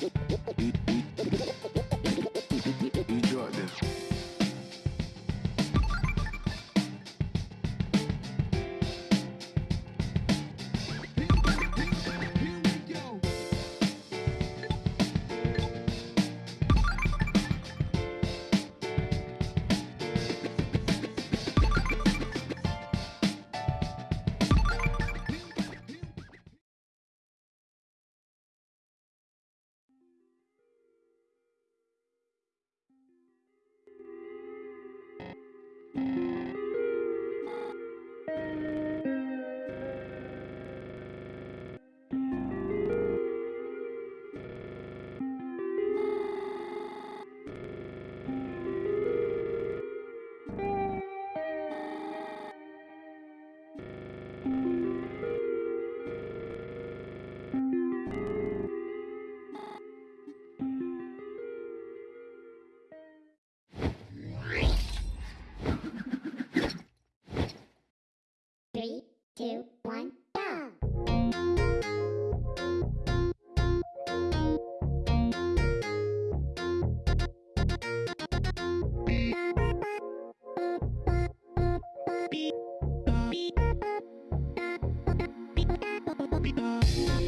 Enjoy this. Three, two, one, go!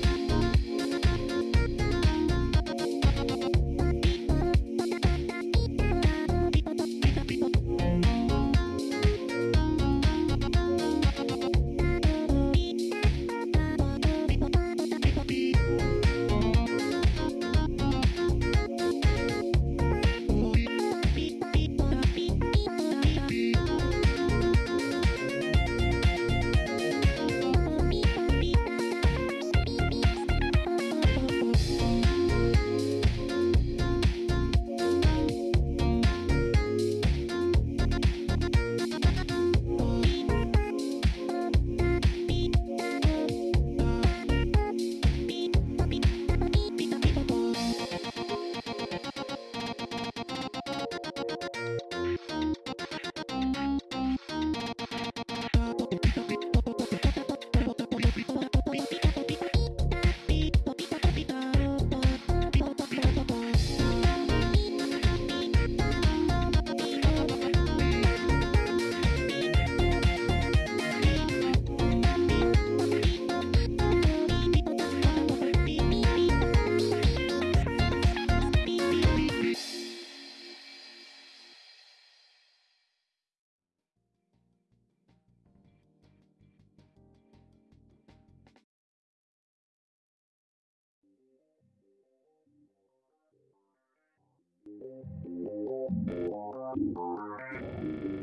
Thank you.